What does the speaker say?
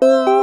Bye.